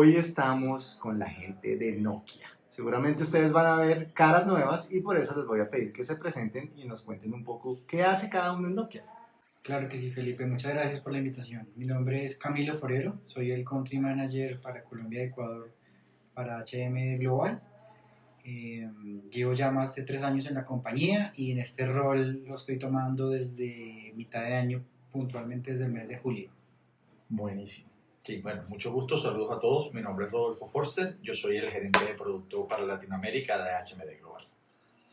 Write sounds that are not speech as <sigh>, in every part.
hoy estamos con la gente de Nokia. Seguramente ustedes van a ver caras nuevas y por eso les voy a pedir que se presenten y nos cuenten un poco qué hace cada uno en Nokia. Claro que sí, Felipe. Muchas gracias por la invitación. Mi nombre es Camilo Forero, soy el Country Manager para Colombia y Ecuador para HM Global. Eh, llevo ya más de tres años en la compañía y en este rol lo estoy tomando desde mitad de año, puntualmente desde el mes de julio. Buenísimo. Sí, bueno, mucho gusto, saludos a todos. Mi nombre es Rodolfo Forster, yo soy el gerente de producto para Latinoamérica de HMD Global.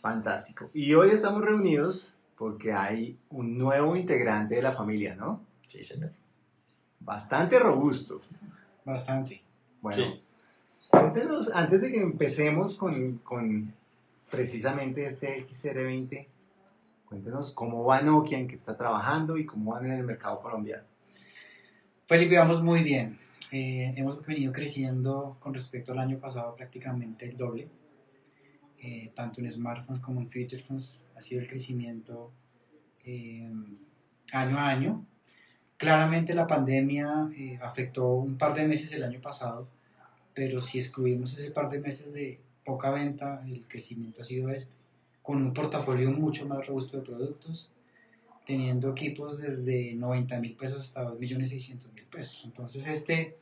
Fantástico. Y hoy estamos reunidos porque hay un nuevo integrante de la familia, ¿no? Sí, señor. Bastante robusto. Bastante. Bueno, Sí. cuéntenos, antes de que empecemos con, con precisamente este XR20, cuéntenos cómo va Nokia, en qué está trabajando y cómo van en el mercado colombiano. Felipe, vamos muy bien. Eh, hemos venido creciendo con respecto al año pasado prácticamente el doble. Eh, tanto en smartphones como en feature phones ha sido el crecimiento eh, año a año. Claramente la pandemia afectó un par de meses el año pasado, pero si excluimos ese par de meses de poca venta, el crecimiento ha sido este, con un portafolio mucho más robusto de productos, teniendo equipos desde 90 mil pesos hasta 2 millones 600 mil pesos. Entonces este,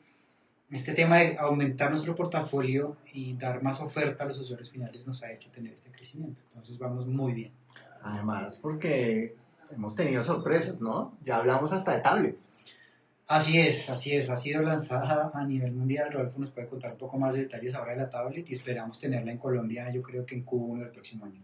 este tema de aumentar nuestro portafolio y dar más oferta a los usuarios finales nos ha hecho tener este crecimiento. Entonces vamos muy bien. Además, porque hemos tenido sorpresas, ¿no? Ya hablamos hasta de tablets. Así es, así es. Ha sido lanzada a nivel mundial. Rodolfo nos puede contar un poco más de detalles ahora de la tablet y esperamos tenerla en Colombia, yo creo que en Q1 del próximo año.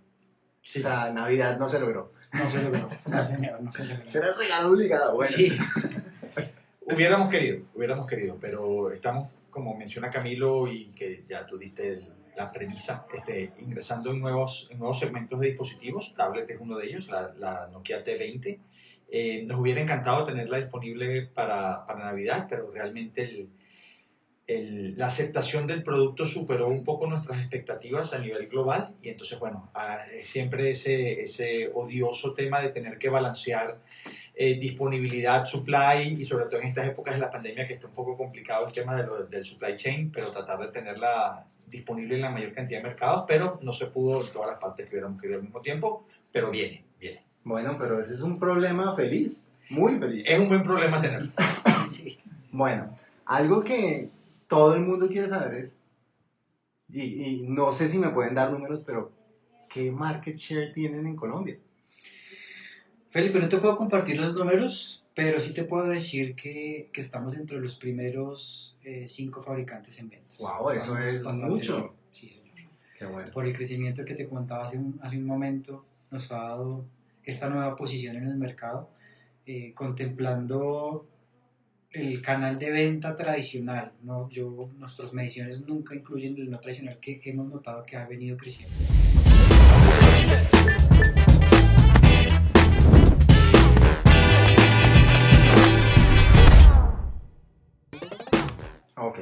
O sea, Navidad no se logró. No se logró, no señor, no se logró. Será regalo obligado. Bueno, Sí, <laughs> Hubiéramos querido, hubiéramos querido, pero estamos, como menciona Camilo, y que ya tú diste el- la premisa, este, ingresando en nuevos, en nuevos segmentos de dispositivos. Tablet es uno de ellos, la, la Nokia T20. Eh, nos hubiera encantado tenerla disponible para, para Navidad, pero realmente el, el- la aceptación del producto superó un poco nuestras expectativas a nivel global y entonces, bueno, ah, siempre ese, ese odioso tema de tener que balancear eh, disponibilidad, supply y sobre todo en estas épocas de la pandemia que está un poco complicado el tema de lo- del supply chain, pero tratar de tenerla disponible en la mayor cantidad de mercados, pero no se pudo en todas las partes que hubiéramos querido al mismo tiempo, pero viene, viene. Bueno, pero ese es un problema feliz, muy feliz. Es un buen problema tenerlo. <laughs> sí. Bueno, algo que todo el mundo quiere saber es, y, y no sé si me pueden dar números, pero ¿qué market share tienen en Colombia? Felipe, no te puedo compartir los números, pero sí te puedo decir que, que estamos entre los primeros eh, cinco fabricantes en ventas. Guau, eso es mucho. bien. Sí, señor. Qué bueno. Por el crecimiento que te contaba hace un, hace un momento, nos ha dado esta nueva posición en el mercado, eh, contemplando el canal de venta tradicional. ¿no? Yo, nuestras mediciones nunca incluyen el no tradicional que, hemos notado que ha venido creciendo. Ok,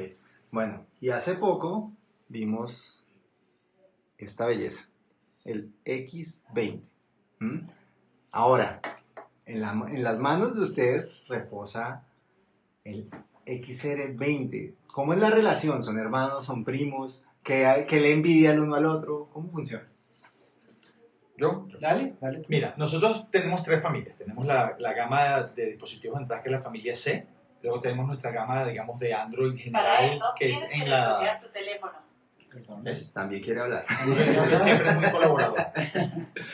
bueno, y hace poco vimos esta belleza, el X20. ¿m? Ahora, en las manos de ustedes reposa el XR20. ¿Cómo es la relación? ¿Son hermanos? ¿Son primos? ¿Qué, le envidia el uno al otro? ¿Cómo funciona? Yo, yo. Dale, dale tú. Mira, nosotros tenemos tres familias. Tenemos la, la gama de dispositivos de entrada que es la familia C. Luego tenemos nuestra gama, digamos, de Android Para general, eso que es en que la... desbloquear tu teléfono. Perdón. ¿Ves? También quiere hablar. <laughs> Siempre es muy colaborador.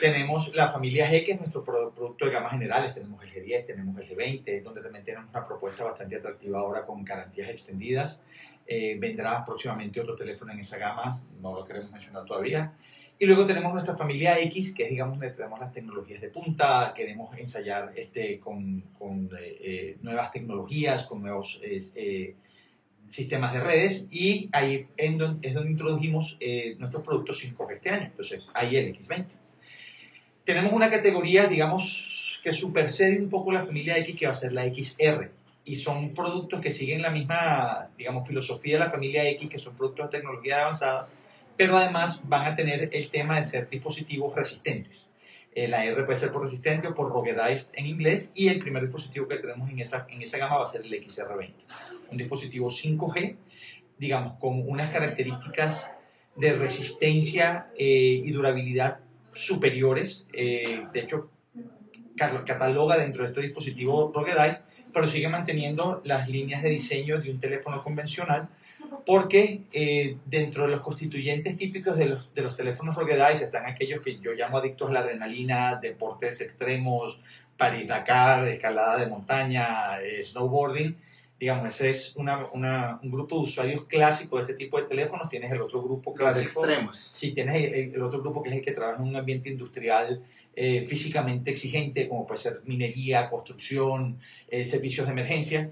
tenemos la familia G, que es nuestro pro- producto de gamas generales. Tenemos el G10, tenemos el G20, donde también tenemos una propuesta bastante atractiva ahora con garantías extendidas. Eh, vendrá próximamente otro teléfono en esa gama, no lo queremos mencionar todavía. Y luego tenemos nuestra familia X, que es, digamos, donde tenemos las tecnologías de punta, queremos ensayar este, con, con, eh, eh, nuevas tecnologías, con nuevos eh, sistemas de redes, y ahí en don- es donde introdujimos eh, nuestros productos 5G este año. Entonces, ahí el X20. Tenemos una categoría, digamos, que supersede un poco la familia X, que va a ser la XR. Y son productos que siguen la misma, digamos, filosofía de la familia X, que son productos de tecnología avanzada, pero además van a tener el tema de ser dispositivos resistentes. Eh, la R puede ser por resistente o por ruggedized en inglés. Y el primer dispositivo que tenemos en esa, en esa gama va a ser el XR20. Un dispositivo 5G, digamos, con unas características de resistencia eh, y durabilidad superiores. Eh, de hecho, cataloga dentro de este dispositivo ruggedized, pero sigue manteniendo las líneas de diseño de un teléfono convencional porque eh, dentro de los constituyentes típicos de los, de los teléfonos ruggedized están aquellos que yo llamo adictos a la adrenalina, deportes extremos, Paris-Dakar, escalada de montaña, eh, snowboarding. Digamos, ese es una, una, un grupo de usuarios clásicos de este tipo de teléfonos. Tienes el otro grupo clásico. Los extremos. Sí, tienes el, el, otro grupo que es el que trabaja en un ambiente industrial eh, físicamente exigente, como puede ser minería, construcción, servicios de emergencia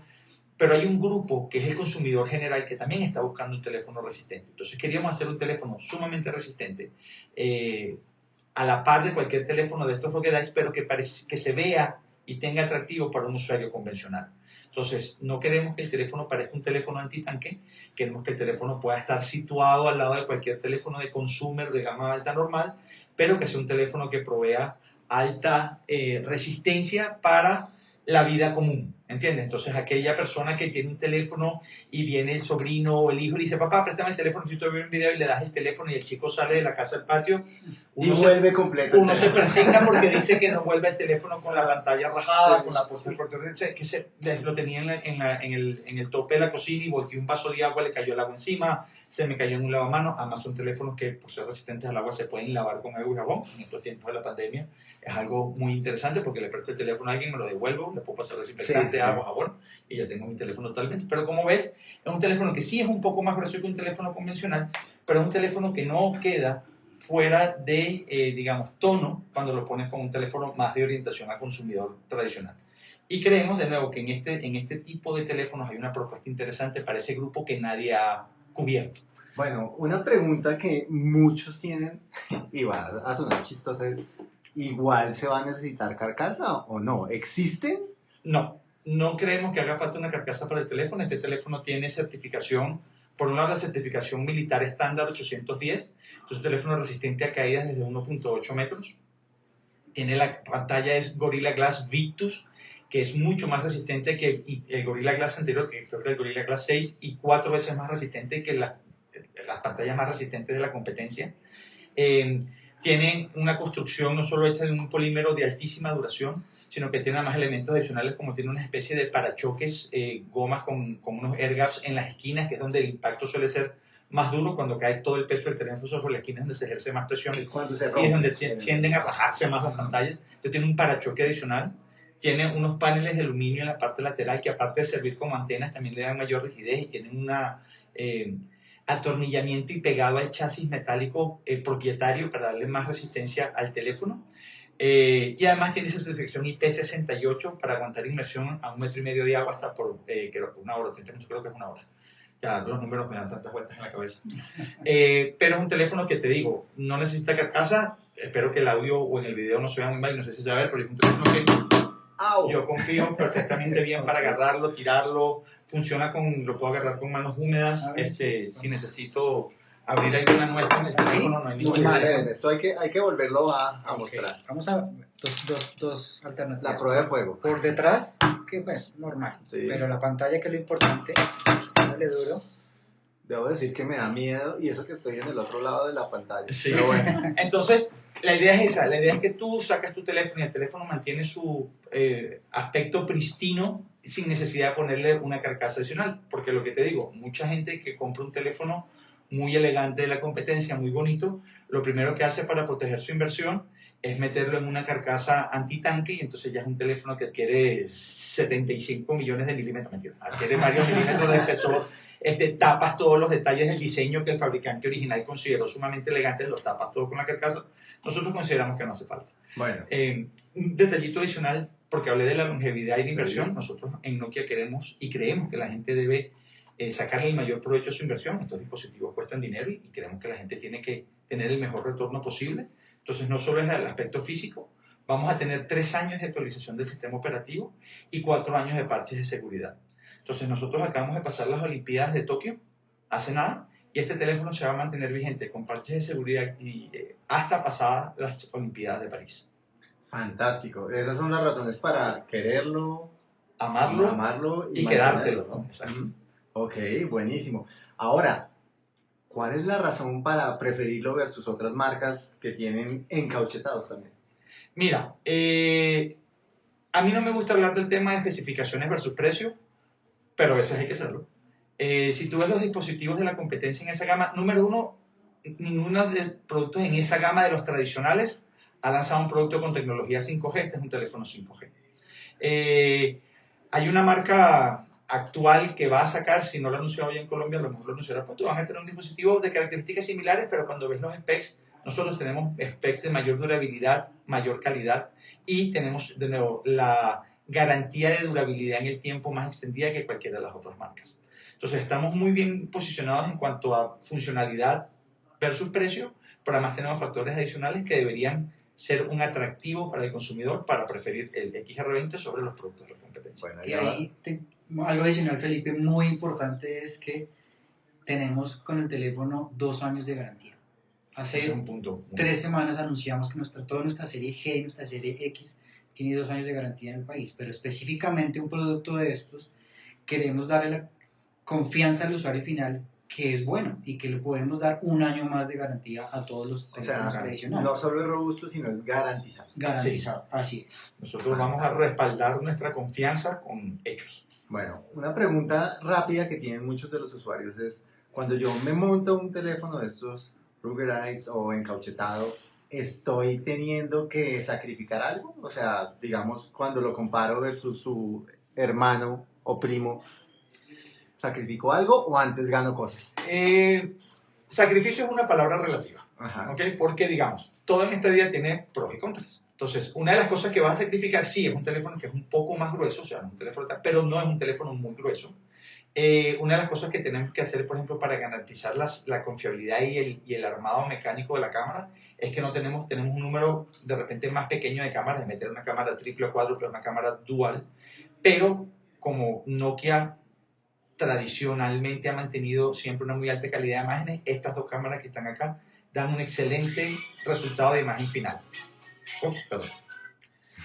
pero hay un grupo que es el consumidor general que también está buscando un teléfono resistente. Entonces queríamos hacer un teléfono sumamente resistente, eh, a la par de cualquier teléfono de estos Rockedice, pero que, que se vea y tenga atractivo para un usuario convencional. Entonces, no queremos que el teléfono parezca un teléfono antitanque, queremos que el teléfono pueda estar situado al lado de cualquier teléfono de consumer de gama alta normal, pero que sea un teléfono que provea alta eh, resistencia para la vida común. ¿Entiendes? Entonces aquella persona que tiene un teléfono y viene el sobrino o el hijo y dice, papá, préstame el teléfono, si tú ves un video y le das el teléfono y el chico sale de la casa al patio. y vuelve completo. Uno se persigna porque dice que no vuelve el teléfono con la pantalla rajada, con la puerta que se, lo tenía en, en, el, en el tope de la cocina y volteó un vaso de agua, le cayó el agua encima, se me cayó en un lavamanos. Además son teléfonos que por ser resistentes al agua se pueden lavar con agua y jabón en estos tiempos de la pandemia es algo muy interesante porque le presto el teléfono a alguien, me lo devuelvo, le puedo pasar desinfectante, sí, agua, jabón y ya tengo mi teléfono totalmente. Pero como ves, es un teléfono que sí es un poco más grueso que un teléfono convencional, pero es un teléfono que no queda fuera de, eh, digamos, tono cuando lo pones con un teléfono más de orientación a consumidor tradicional. Y creemos, de nuevo, que en este, en este tipo de teléfonos hay una propuesta interesante para ese grupo que nadie ha cubierto. Bueno, una pregunta que muchos tienen, y va a sonar chistosa, es, igual se va a necesitar carcasa o no? ¿Existen? No, no creemos que haga falta una carcasa para el teléfono. Este teléfono tiene certificación, por un lado la certificación militar estándar 810, entonces teléfono resistente a caídas desde 1.8 metros. Tiene la pantalla es Gorilla Glass Victus, que es mucho más resistente que el Gorilla Glass anterior, que creo el Gorilla Glass 6, y cuatro veces más resistente que las pantallas más resistentes de la competencia. Eh, tiene una construcción no solo hecha de un polímero de altísima duración, sino que tiene más elementos adicionales como tiene una especie de parachoques, eh, gomas con, con, unos air gaps en las esquinas, que es donde el impacto suele ser más duro cuando cae todo el peso del teléfono sobre la esquina, donde se ejerce más presión y, es donde tienden a bajarse más las pantallas. Entonces tiene un parachoque adicional, tiene unos paneles de aluminio en la parte lateral que aparte de servir como antenas también le dan mayor rigidez y tienen una... Eh, atornillamiento y pegado al chasis metálico eh, propietario para darle más resistencia al teléfono. Eh, y además tiene esa certificación IP68 para aguantar inmersión a un metro y medio de agua hasta por eh, una hora, creo que es una hora. Ya los números me dan tantas vueltas en la cabeza. <laughs> pero es un teléfono que te digo, no necesita carcasa. Espero que el audio o en el video no se vea muy mal, no sé si se va a ver, pero es un teléfono que yo confío perfectamente bien para <laughs> agarrarlo, tirarlo, funciona con, lo puedo agarrar con manos húmedas, este, si necesito abrir alguna muestra en el teléfono, no hay ningún problema. Esto hay que, hay que volverlo a, a mostrar. Vamos a dos, dos, dos alternativas. La prueba de fuego. Por detrás, que pues normal, sí. pero la pantalla que es lo importante, sale duro. Debo decir que me da miedo y eso que estoy en el otro lado de la pantalla. Sí. Pero bueno. <laughs> Entonces, la idea es esa, la idea es que tú sacas tu teléfono y el teléfono mantiene su eh, aspecto pristino sin necesidad de ponerle una carcasa adicional. Porque lo que te digo, mucha gente que compra un teléfono muy elegante de la competencia, muy bonito, lo primero que hace para proteger su inversión es meterlo en una carcasa antitanque y entonces ya es un teléfono que adquiere 75 millones de milímetros, adquiere <laughs> varios milímetros de espesor, este, tapas todos los detalles del diseño que el fabricante original consideró sumamente elegante, los tapas todo con la carcasa. Nosotros consideramos que no hace falta. Bueno. Eh, un detallito adicional, porque hablé de la longevidad y la inversión, nosotros en Nokia queremos y creemos que la gente debe eh, sacarle el mayor provecho a su inversión. Estos dispositivos cuestan dinero y, creemos que la gente tiene que tener el mejor retorno posible. Entonces, no solo es el aspecto físico, vamos a tener tres años de actualización del sistema operativo y cuatro años de parches de seguridad. Entonces, nosotros acabamos de pasar las Olimpiadas de Tokio hace nada y este teléfono se va a mantener vigente con parches de seguridad y, eh, hasta pasadas las Olimpiadas de París. Fantástico. Esas son las razones para quererlo, Amarlo, amarlo y mantenerlo, quedártelo, ¿no? Ok, buenísimo. Ahora, ¿cuál es la razón para preferirlo versus otras marcas que tienen encauchetados también? Mira, eh, a mí no me gusta hablar del tema de especificaciones versus precio, pero a veces hay que hacerlo. Eh, si tú ves los dispositivos de la competencia en esa gama, número uno, ninguno de los productos en esa gama de los tradicionales ha lanzado un producto con tecnología 5G, este es un teléfono 5G. Eh, hay una marca actual que va a sacar, si no lo anunció hoy en Colombia, a lo mejor lo anunciará pronto, van a tener un dispositivo de características similares, pero cuando ves los specs, nosotros tenemos specs de mayor durabilidad, mayor calidad y tenemos de nuevo la garantía de durabilidad en el tiempo más extendida que cualquiera de las otras marcas. Entonces estamos muy bien posicionados en cuanto a funcionalidad versus precio, pero además tenemos factores adicionales que deberían ser un atractivo para el consumidor para preferir el XR20 sobre los productos de la competencia. Bueno, Y ahí te- algo adicional, Felipe, muy importante es que tenemos con el teléfono dos años de garantía. Hace un punto. muy- tres semanas anunciamos que nuestra, toda nuestra serie G y nuestra serie X tiene dos años de garantía en el país, pero específicamente un producto de estos queremos darle la confianza al usuario final que es bueno y que le podemos dar un año más de garantía a todos los O teléfonos sea, tradicionales. no solo es robusto, sino es garantizado. Garantizado, así es. Nosotros vamos a respaldar nuestra confianza con hechos. Bueno, una pregunta rápida que tienen muchos de los usuarios es, cuando yo me monto un teléfono de estos ruggerized o encauchetado, ¿estoy teniendo que sacrificar algo? O sea, digamos, cuando lo comparo versus su hermano o primo, ¿sacrifico algo o antes gano cosas? Eh, sacrificio es una palabra relativa. Ajá. ¿ok? Porque, digamos, todo en esta vida tiene pros y contras. Entonces, una de las cosas que vas a sacrificar, sí, es un teléfono que es un poco más grueso, o sea, no es un teléfono, pero no es un teléfono muy grueso. Eh, una de las cosas que tenemos que hacer, por ejemplo, para garantizar las- la confiabilidad y el, y el armado mecánico de la cámara, es que no tenemos, tenemos un número de repente más pequeño de cámaras, de meter una cámara triple o cuádruple, una cámara dual, pero como Nokia tradicionalmente ha mantenido siempre una muy alta calidad de imágenes, estas dos cámaras que están acá dan un excelente resultado de imagen final. Ups, perdón.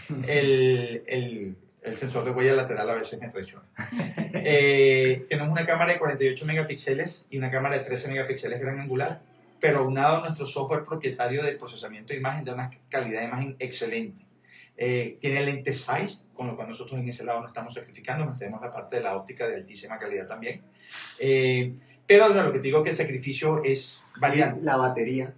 <laughs> El, el- el sensor de huella lateral a veces me traiciona. <laughs> Eh, tenemos una cámara de 48 megapíxeles y una cámara de 13 megapíxeles gran angular, pero aunado a nuestro software propietario de procesamiento de imagen, da una calidad de imagen excelente. Eh, tiene lente size, con lo cual nosotros en ese lado no estamos sacrificando, mantenemos la parte de la óptica de altísima calidad también. Eh, pero lo que te digo que el sacrificio es variante. La batería.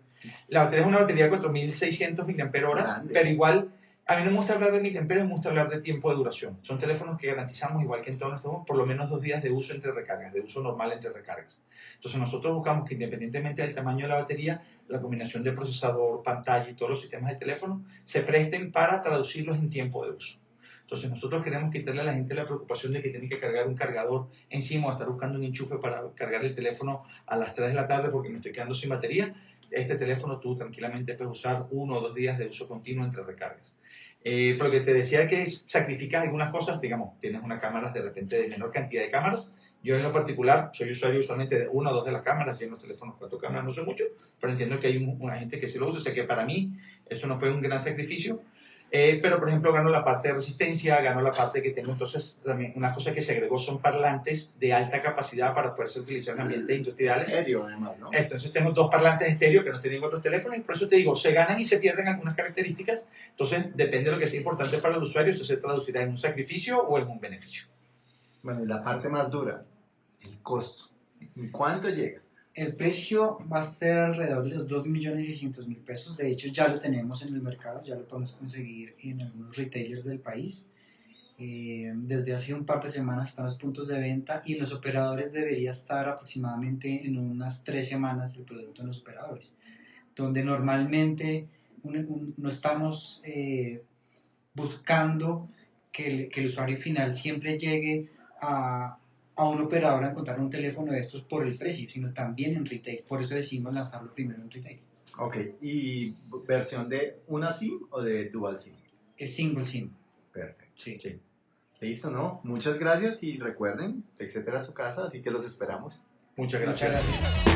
La batería es una batería de 4600 mAh, pero igual, a mí no me gusta hablar de miliamperios, me gusta hablar de tiempo de duración. Son teléfonos que garantizamos, igual que en todos nuestros, por lo menos dos días de uso entre recargas, de uso normal entre recargas. Entonces nosotros buscamos que independientemente del tamaño de la batería, la combinación de procesador, pantalla y todos los sistemas de teléfono se presten para traducirlos en tiempo de uso. Entonces nosotros queremos quitarle a la gente la preocupación de que tiene que cargar un cargador encima o estar buscando un enchufe para cargar el teléfono a las 3 de la tarde porque me estoy quedando sin batería. Este teléfono tú tranquilamente puedes usar uno o dos días de uso continuo entre recargas. Eh, porque te decía que sacrificas algunas cosas, digamos, tienes una cámara de repente de menor cantidad de cámaras. Yo en lo particular soy usuario usualmente de una o dos de las cámaras, yo en los teléfonos cuatro cámaras no sé mucho, pero entiendo que hay un- una gente que sí lo usa, o sea que para mí eso no fue un gran sacrificio. Eh, pero, por ejemplo, gano la parte de resistencia, gano la parte que tengo. Entonces, también una cosa que se agregó son parlantes de alta capacidad para poder ser utilizados en ambientes industriales. Serio, además, ¿no? Entonces tengo dos parlantes estéreo que no tienen otros teléfonos y por eso te digo, se ganan y se pierden algunas características. Entonces depende de lo que sea importante para el usuario, esto se traducirá en un sacrificio o en un beneficio. Bueno, y la parte más dura, el costo. ¿En cuánto llega? El precio va a ser alrededor de los 2.600.000 pesos. De hecho, ya lo tenemos en el mercado, ya lo podemos conseguir en algunos retailers del país. Eh, desde hace un par de semanas están los puntos de venta y en los operadores debería estar aproximadamente en unas tres semanas el producto en los operadores, donde normalmente no estamos eh, buscando que el, que el usuario final siempre llegue a, a un operador a encontrar un teléfono de estos por el precio, sino también en retail. Por eso decidimos lanzarlo primero en retail. Ok, ¿y versión de una SIM o de dual SIM? Es single SIM. Perfecto. Sí. Sí. Listo, ¿no? Muchas gracias y recuerden, etcétera, a su casa, así que los esperamos. Muchas gracias. Muchas gracias.